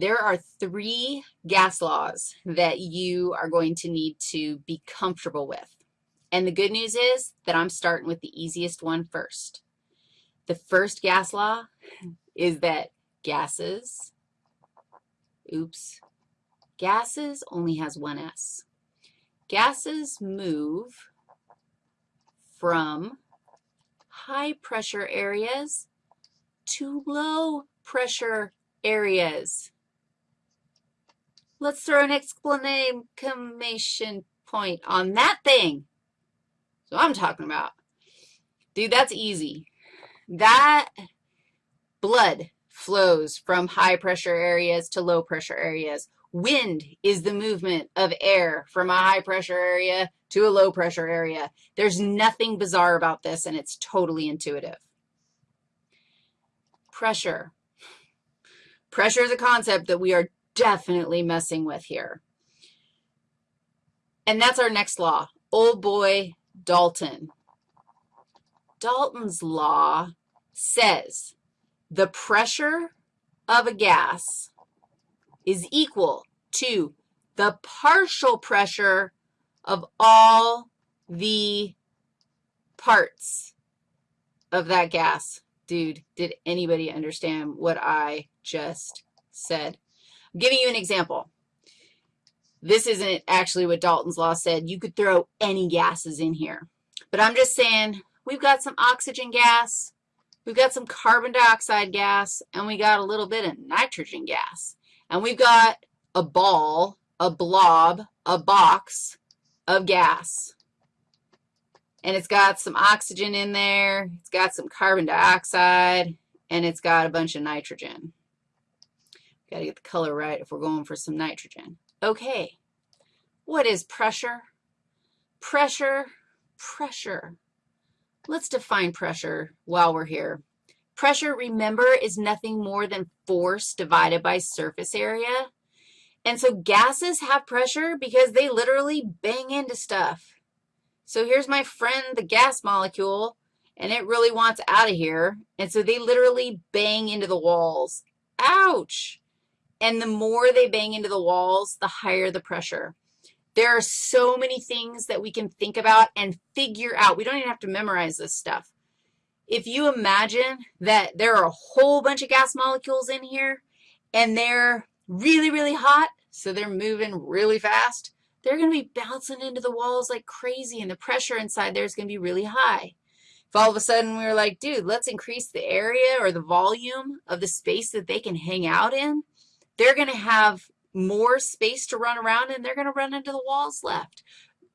There are three gas laws that you are going to need to be comfortable with. And the good news is that I'm starting with the easiest one first. The first gas law is that gases, oops, gases only has one S. Gases move from high pressure areas to low pressure areas. Let's throw an exclamation point on that thing. So I'm talking about. Dude, that's easy. That blood flows from high pressure areas to low pressure areas. Wind is the movement of air from a high pressure area to a low pressure area. There's nothing bizarre about this, and it's totally intuitive. Pressure. Pressure is a concept that we are definitely messing with here. And that's our next law, old boy Dalton. Dalton's law says the pressure of a gas is equal to the partial pressure of all the parts of that gas. Dude, did anybody understand what I just said? I'm giving you an example. This isn't actually what Dalton's law said. You could throw any gases in here. But I'm just saying we've got some oxygen gas, we've got some carbon dioxide gas, and we got a little bit of nitrogen gas. And we've got a ball, a blob, a box of gas. And it's got some oxygen in there, it's got some carbon dioxide, and it's got a bunch of nitrogen. Got to get the color right if we're going for some nitrogen. Okay, what is pressure? Pressure, pressure. Let's define pressure while we're here. Pressure, remember, is nothing more than force divided by surface area. And so gases have pressure because they literally bang into stuff. So here's my friend, the gas molecule, and it really wants out of here. And so they literally bang into the walls. Ouch. And the more they bang into the walls, the higher the pressure. There are so many things that we can think about and figure out. We don't even have to memorize this stuff. If you imagine that there are a whole bunch of gas molecules in here and they're really, really hot, so they're moving really fast, they're going to be bouncing into the walls like crazy, and the pressure inside there is going to be really high. If all of a sudden we were like, dude, let's increase the area or the volume of the space that they can hang out in, they're going to have more space to run around, and they're going to run into the walls left,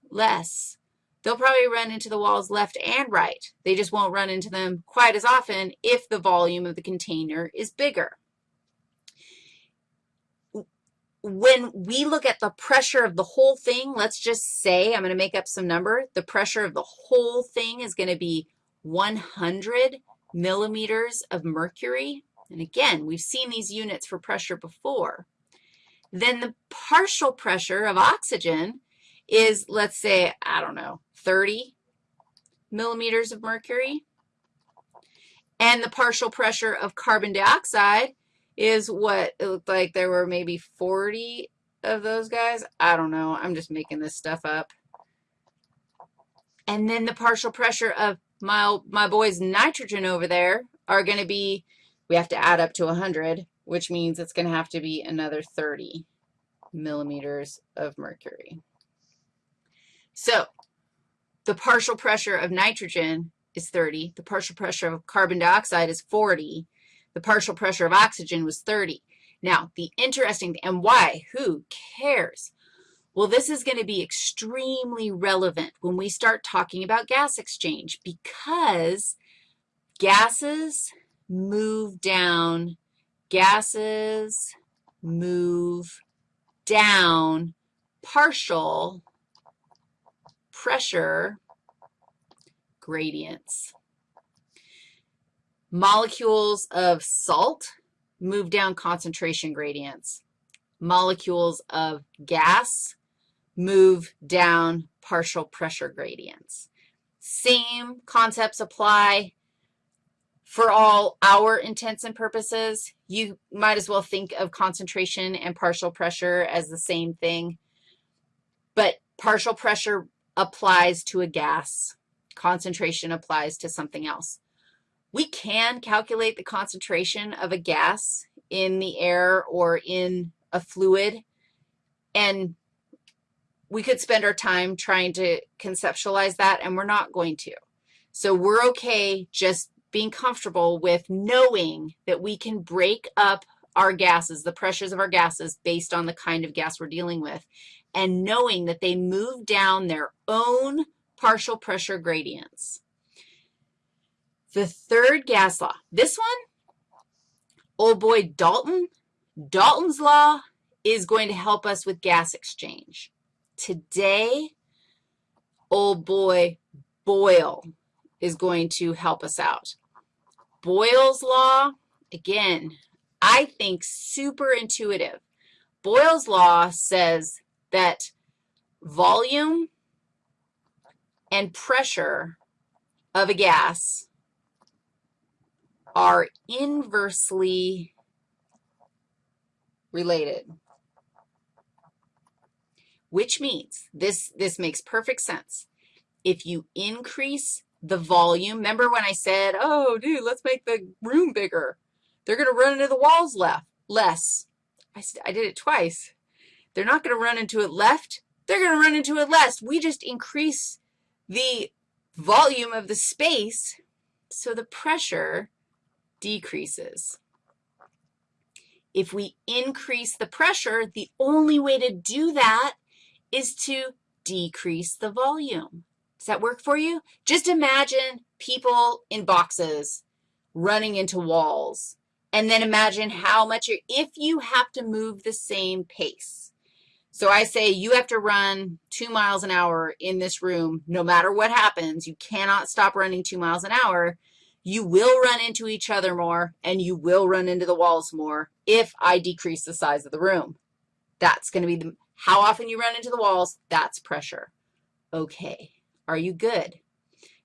less. They'll probably run into the walls left and right. They just won't run into them quite as often if the volume of the container is bigger. When we look at the pressure of the whole thing, let's just say, I'm going to make up some number, the pressure of the whole thing is going to be 100 millimeters of mercury. And again, we've seen these units for pressure before. Then the partial pressure of oxygen is, let's say, I don't know, 30 millimeters of mercury. And the partial pressure of carbon dioxide is what it looked like there were maybe 40 of those guys. I don't know. I'm just making this stuff up. And then the partial pressure of my, my boys nitrogen over there are going to be we have to add up to 100, which means it's going to have to be another 30 millimeters of mercury. So the partial pressure of nitrogen is 30. The partial pressure of carbon dioxide is 40. The partial pressure of oxygen was 30. Now, the interesting, and why? Who cares? Well, this is going to be extremely relevant when we start talking about gas exchange because gases move down. Gases move down partial pressure gradients. Molecules of salt move down concentration gradients. Molecules of gas move down partial pressure gradients. Same concepts apply for all our intents and purposes, you might as well think of concentration and partial pressure as the same thing. But partial pressure applies to a gas. Concentration applies to something else. We can calculate the concentration of a gas in the air or in a fluid, and we could spend our time trying to conceptualize that, and we're not going to. So we're okay just being comfortable with knowing that we can break up our gases, the pressures of our gases, based on the kind of gas we're dealing with, and knowing that they move down their own partial pressure gradients. The third gas law, this one, old boy Dalton, Dalton's law is going to help us with gas exchange. Today, old boy Boyle is going to help us out. Boyle's law, again, I think super intuitive. Boyle's law says that volume and pressure of a gas are inversely related, which means this, this makes perfect sense. If you increase the volume, remember when I said, oh, dude, let's make the room bigger. They're going to run into the walls left, less. I, I did it twice. They're not going to run into it left. They're going to run into it less. We just increase the volume of the space, so the pressure decreases. If we increase the pressure, the only way to do that is to decrease the volume. Does that work for you? Just imagine people in boxes running into walls, and then imagine how much, if you have to move the same pace. So I say you have to run two miles an hour in this room no matter what happens. You cannot stop running two miles an hour you will run into each other more, and you will run into the walls more if I decrease the size of the room. That's going to be the, how often you run into the walls, that's pressure. Okay, are you good?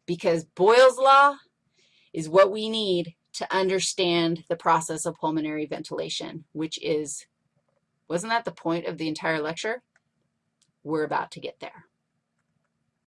Because Boyle's law is what we need to understand the process of pulmonary ventilation, which is, wasn't that the point of the entire lecture? We're about to get there.